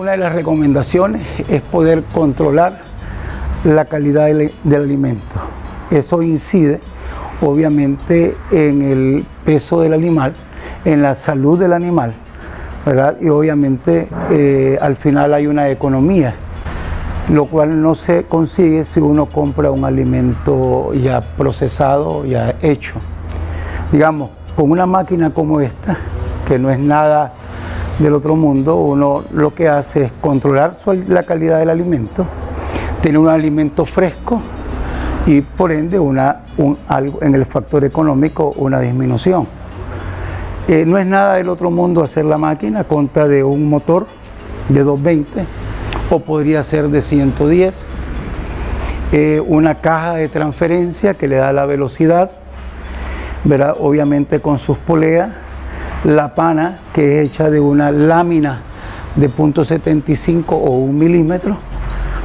de las recomendaciones es poder controlar la calidad del, del alimento. Eso incide obviamente en el peso del animal, en la salud del animal, ¿verdad? Y obviamente eh, al final hay una economía, lo cual no se consigue si uno compra un alimento ya procesado, ya hecho. Digamos, con una máquina como esta, que no es nada del otro mundo, uno lo que hace es controlar la calidad del alimento, tener un alimento fresco y por ende una, un, algo, en el factor económico una disminución. Eh, no es nada del otro mundo hacer la máquina, contra de un motor de 220 o podría ser de 110. Eh, una caja de transferencia que le da la velocidad, ¿verdad? obviamente con sus poleas. La pana que es hecha de una lámina de .75 o un milímetro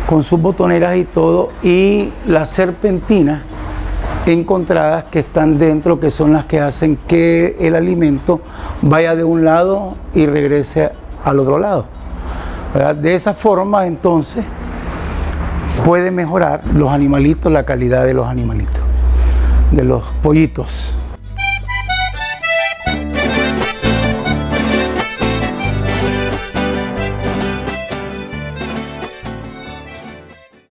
con sus botoneras y todo y las serpentinas encontradas que están dentro, que son las que hacen que el alimento vaya de un lado y regrese al otro lado. De esa forma entonces puede mejorar los animalitos, la calidad de los animalitos, de los pollitos.